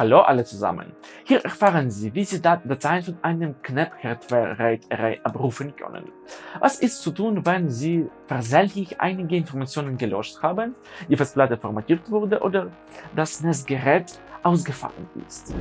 Hallo alle zusammen! Hier erfahren Sie, wie Sie Dateien von einem Knap-Hardware-Array abrufen können. Was ist zu tun, wenn Sie versehentlich einige Informationen gelöscht haben, die Festplatte formatiert wurde oder das Netzgerät ausgefallen ist.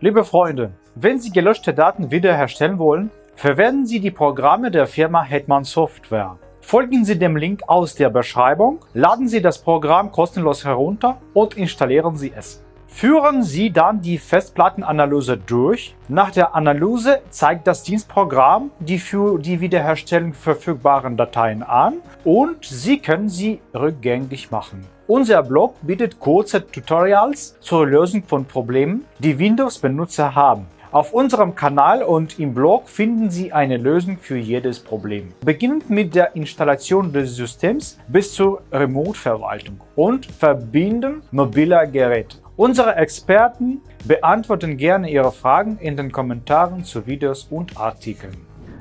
Liebe Freunde, wenn Sie gelöschte Daten wiederherstellen wollen, verwenden Sie die Programme der Firma Hetman Software. Folgen Sie dem Link aus der Beschreibung, laden Sie das Programm kostenlos herunter und installieren Sie es. Führen Sie dann die Festplattenanalyse durch. Nach der Analyse zeigt das Dienstprogramm die für die Wiederherstellung verfügbaren Dateien an und Sie können sie rückgängig machen. Unser Blog bietet kurze Tutorials zur Lösung von Problemen, die Windows-Benutzer haben. Auf unserem Kanal und im Blog finden Sie eine Lösung für jedes Problem. Beginnend mit der Installation des Systems bis zur Remote-Verwaltung und Verbinden mobiler Geräte. Unsere Experten beantworten gerne Ihre Fragen in den Kommentaren zu Videos und Artikeln.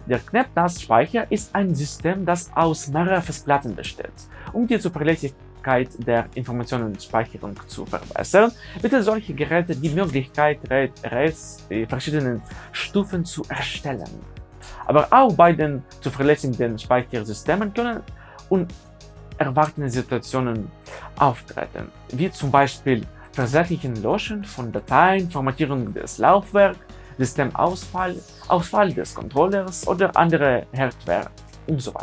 Der KnapNAS-Speicher ist ein System, das aus mehreren Festplatten besteht. Um die Zuverlässigkeit der Informationenspeicherung zu verbessern, bietet solche Geräte die Möglichkeit, Arrays in verschiedenen Stufen zu erstellen. Aber auch bei den zuverlässigen Speichersystemen können unerwartete Situationen auftreten, wie zum Beispiel versehentlichen Löschen von Dateien, Formatierung des Laufwerks, Systemausfall, Ausfall des Controllers oder andere Hardware und so.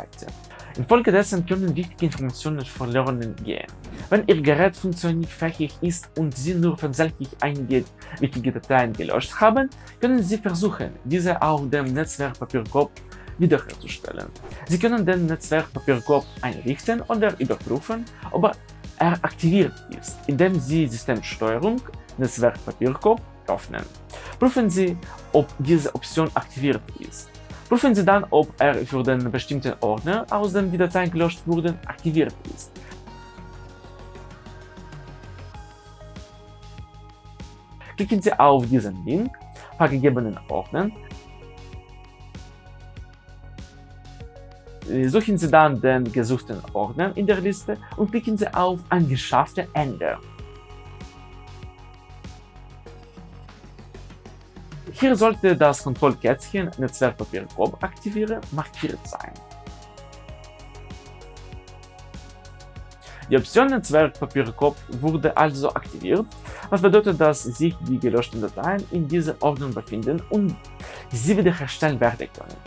Infolgedessen können wichtige Informationen verloren gehen. Wenn Ihr Gerät funktionsfähig ist und Sie nur versehentlich einige wichtige Dateien gelöscht haben, können Sie versuchen, diese auf dem Netzwerkpapierkorb wiederherzustellen. Sie können den Netzwerkpapierkorb einrichten oder überprüfen, ob er aktiviert ist, indem Sie Systemsteuerung Netzwerkpapierkorb öffnen. Prüfen Sie, ob diese Option aktiviert ist. Prüfen Sie dann, ob er für den bestimmten Ordner, aus dem die Dateien gelöscht wurden, aktiviert ist. Klicken Sie auf diesen Link, vergegebenen Ordner, Suchen Sie dann den gesuchten Ordner in der Liste und klicken Sie auf Angeschaffte Ändern. Hier sollte das Kontrollkätzchen Netzwerkpapier grob aktivieren markiert sein. Die Option Netzwerkpapierkorb wurde also aktiviert, was bedeutet, dass sich die gelöschten Dateien in dieser Ordnung befinden und sie wiederherstellen werden können.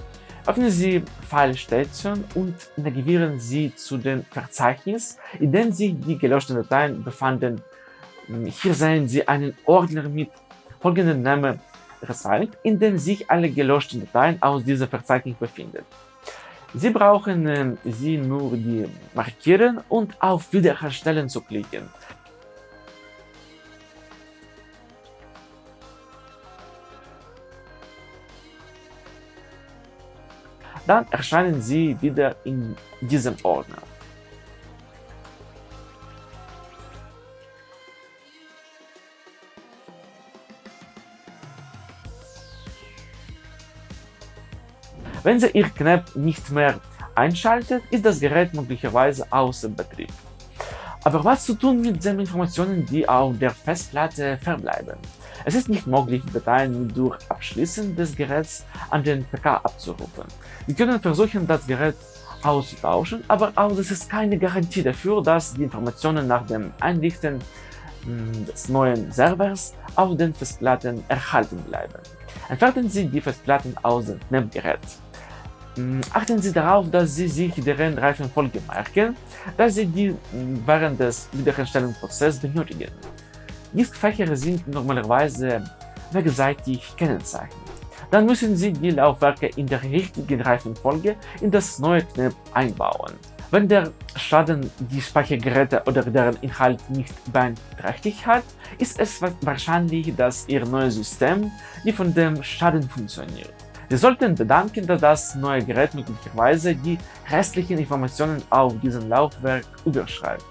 Öffnen Sie File Station und navigieren Sie zu dem Verzeichnis, in dem sich die gelöschten Dateien befanden. Hier sehen Sie einen Ordner mit folgendem Namen gezeigt, in dem sich alle gelöschten Dateien aus diesem Verzeichnis befinden. Sie brauchen äh, sie nur die markieren und auf Wiederherstellen zu klicken. Dann erscheinen sie wieder in diesem Ordner. Wenn Sie Ihr Knap nicht mehr einschaltet, ist das Gerät möglicherweise außer Betrieb. Aber was zu tun mit den Informationen, die auf der Festplatte verbleiben? Es ist nicht möglich, Dateien durch Abschließen des Geräts an den PK abzurufen. Wir können versuchen, das Gerät auszutauschen, aber auch es ist keine Garantie dafür, dass die Informationen nach dem Einrichten hm, des neuen Servers auf den Festplatten erhalten bleiben. Entfernen Sie die Festplatten aus dem NEM-Gerät. Hm, achten Sie darauf, dass Sie sich deren Reifenfolge merken, da Sie die hm, während des Wiederherstellungsprozesses benötigen. Diskfächer sind normalerweise wechselseitig kennzeichnet. Dann müssen Sie die Laufwerke in der richtigen Reifenfolge in das neue Knep einbauen. Wenn der Schaden die Speichergeräte oder deren Inhalt nicht beeinträchtigt hat, ist es wahrscheinlich, dass Ihr neues System die von dem Schaden funktioniert. Sie sollten bedanken, dass das neue Gerät möglicherweise die restlichen Informationen auf diesem Laufwerk überschreibt.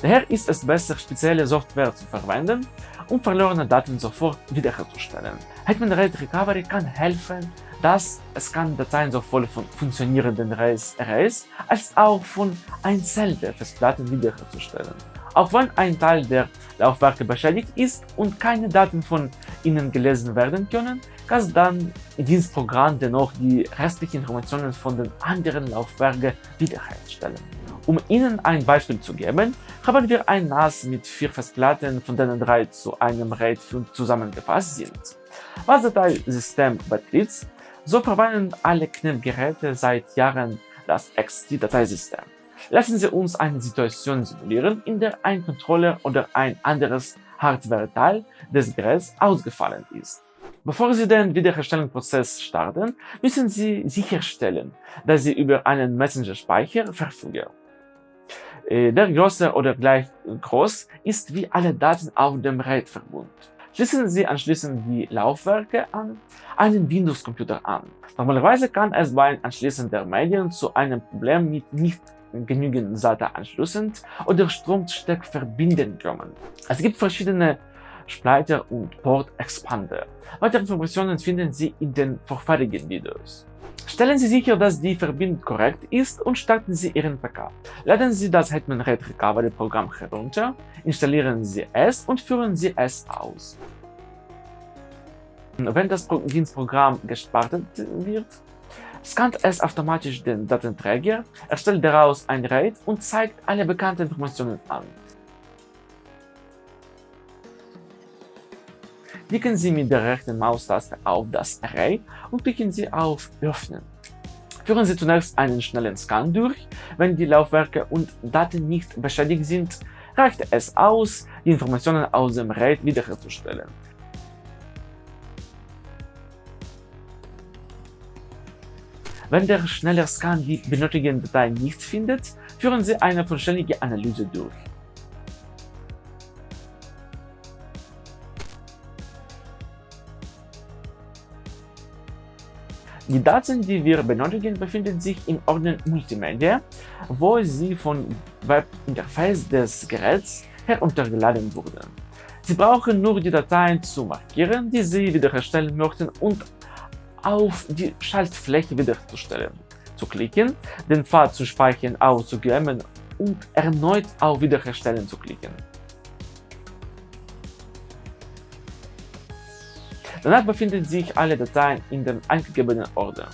Daher ist es besser, spezielle Software zu verwenden, um verlorene Daten sofort wiederherzustellen. Hetman RAID Recovery kann helfen, dass es kann Dateien sowohl von funktionierenden Arrays als auch von einzelnen Festplatten wiederherzustellen. Auch wenn ein Teil der Laufwerke beschädigt ist und keine Daten von ihnen gelesen werden können, kann dann dieses Programm dennoch die restlichen Informationen von den anderen Laufwerken wiederherstellen. Um Ihnen ein Beispiel zu geben, haben wir ein NAS mit vier Festplatten, von denen drei zu einem RAID zusammengefasst sind. Was das Dateisystem betrifft, so verwenden alle KNIP-Geräte seit Jahren das XT-Dateisystem. Lassen Sie uns eine Situation simulieren, in der ein Controller oder ein anderes Hardware-Teil des Geräts ausgefallen ist. Bevor Sie den Wiederherstellungsprozess starten, müssen Sie sicherstellen, dass Sie über einen Messenger-Speicher verfügen. Äh, der größer oder gleich groß ist wie alle Daten auf dem RAID-Verbund. Schließen Sie anschließend die Laufwerke an einen Windows-Computer an. Normalerweise kann es beim Anschließen der Medien zu einem Problem mit nicht genügend SATA-Anschlüssen oder Stromsteckverbinden kommen. Es gibt verschiedene Splitter und Port Expander. Weitere Informationen finden Sie in den vorherigen Videos. Stellen Sie sicher, dass die Verbindung korrekt ist und starten Sie Ihren PK. Laden Sie das Hetman Red Recovery Programm herunter, installieren Sie es und führen Sie es aus. Wenn das Dienstprogramm gestartet wird, scannt es automatisch den Datenträger, erstellt daraus ein RAID und zeigt alle bekannten Informationen an. Klicken Sie mit der rechten Maustaste auf das Array und klicken Sie auf Öffnen. Führen Sie zunächst einen schnellen Scan durch. Wenn die Laufwerke und Daten nicht beschädigt sind, reicht es aus, die Informationen aus dem RAID wiederherzustellen. Wenn der schnelle Scan die benötigten Dateien nicht findet, führen Sie eine vollständige Analyse durch. Die Daten, die wir benötigen, befinden sich im Ordner Multimedia, wo sie vom Webinterface des Geräts heruntergeladen wurden. Sie brauchen nur die Dateien zu markieren, die Sie wiederherstellen möchten und auf die Schaltfläche wiederherzustellen, zu klicken, den Pfad zu speichern auszugeben und erneut auf Wiederherstellen zu klicken. Danach befinden sich alle Dateien in dem eingegebenen Ordner.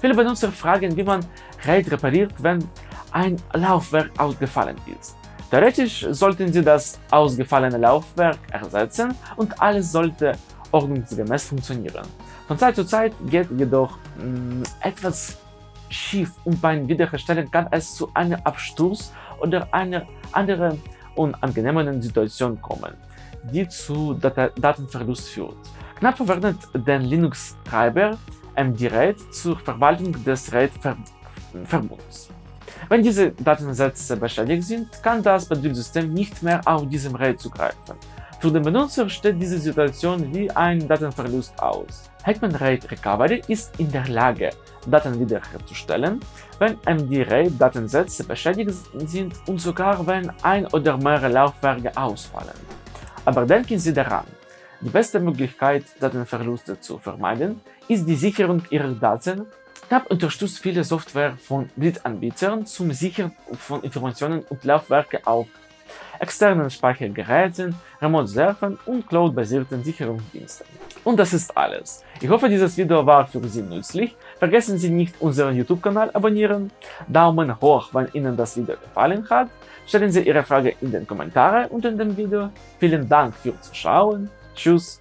Viele Benutzer fragen, wie man RAID repariert, wenn ein Laufwerk ausgefallen ist. Theoretisch sollten Sie das ausgefallene Laufwerk ersetzen und alles sollte ordnungsgemäß funktionieren. Von Zeit zu Zeit geht jedoch mh, mm, etwas schief und beim Wiederherstellen kann es zu einem Absturz oder einer anderen unangenehmen Situation kommen die zu Dat Datenverlust führt. Knapp verwendet den Linux-Treiber MD-RAID zur Verwaltung des RAID-Verbunds. Wenn diese Datensätze beschädigt sind, kann das Betriebssystem nicht mehr auf diesem RAID zugreifen. Für den Benutzer steht diese Situation wie ein Datenverlust aus. Hetman RAID Recovery ist in der Lage, Daten wiederherzustellen, wenn MD-RAID-Datensätze beschädigt sind und sogar wenn ein oder mehrere Laufwerke ausfallen. Aber denken Sie daran, die beste Möglichkeit, Datenverluste zu vermeiden, ist die Sicherung Ihrer Daten. TAP unterstützt viele Software von Drittanbietern zum Sichern von Informationen und Laufwerke auf externen Speichergeräten, Remote-Servern und Cloud-basierten Sicherungsdiensten. Und das ist alles. Ich hoffe, dieses Video war für Sie nützlich. Vergessen Sie nicht, unseren YouTube-Kanal abonnieren, Daumen hoch, wenn Ihnen das Video gefallen hat, stellen Sie Ihre Frage in den Kommentaren unter dem Video. Vielen Dank fürs Zuschauen, tschüss